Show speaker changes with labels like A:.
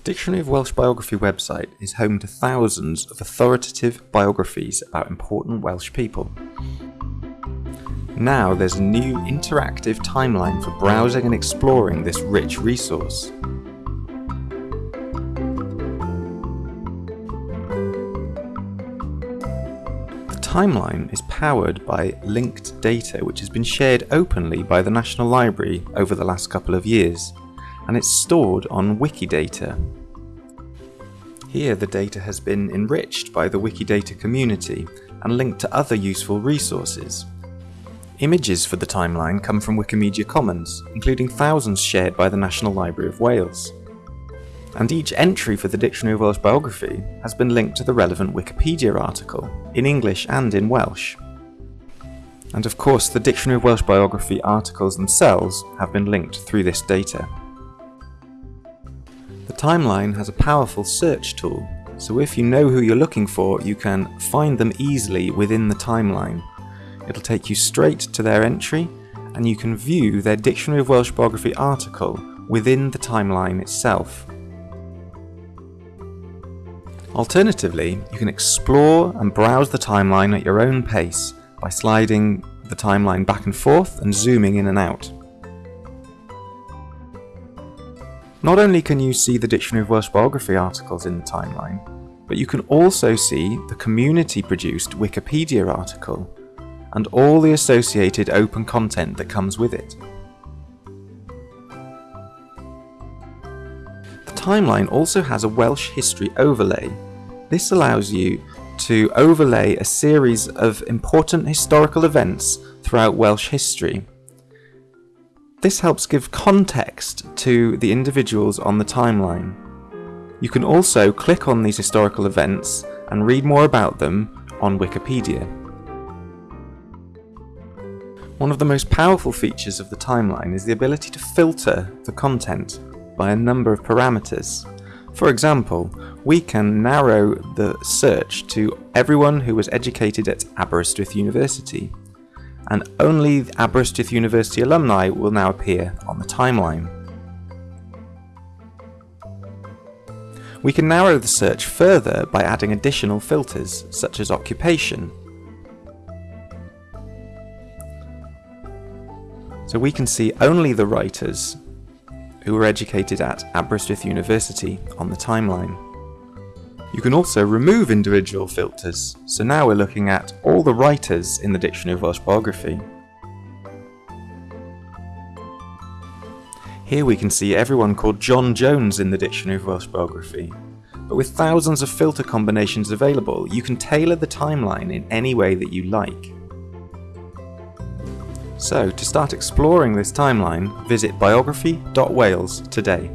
A: The Dictionary of Welsh Biography website is home to thousands of authoritative biographies about important Welsh people. Now there's a new interactive timeline for browsing and exploring this rich resource. The timeline is powered by linked data which has been shared openly by the National Library over the last couple of years and it's stored on Wikidata. Here the data has been enriched by the Wikidata community and linked to other useful resources. Images for the timeline come from Wikimedia Commons, including thousands shared by the National Library of Wales. And each entry for the Dictionary of Welsh Biography has been linked to the relevant Wikipedia article, in English and in Welsh. And of course the Dictionary of Welsh Biography articles themselves have been linked through this data. Timeline has a powerful search tool, so if you know who you're looking for, you can find them easily within the timeline. It'll take you straight to their entry, and you can view their Dictionary of Welsh Biography article within the timeline itself. Alternatively, you can explore and browse the timeline at your own pace by sliding the timeline back and forth and zooming in and out. Not only can you see the Dictionary of Welsh Biography articles in the timeline, but you can also see the community produced Wikipedia article and all the associated open content that comes with it. The timeline also has a Welsh history overlay. This allows you to overlay a series of important historical events throughout Welsh history this helps give context to the individuals on the timeline. You can also click on these historical events and read more about them on Wikipedia. One of the most powerful features of the timeline is the ability to filter the content by a number of parameters. For example, we can narrow the search to everyone who was educated at Aberystwyth University and only Aberystwyth University alumni will now appear on the timeline. We can narrow the search further by adding additional filters, such as occupation. So we can see only the writers who were educated at Aberystwyth University on the timeline. You can also remove individual filters, so now we're looking at all the writers in the Dictionary of Welsh Biography. Here we can see everyone called John Jones in the Dictionary of Welsh Biography. But with thousands of filter combinations available, you can tailor the timeline in any way that you like. So, to start exploring this timeline, visit biography.wales today.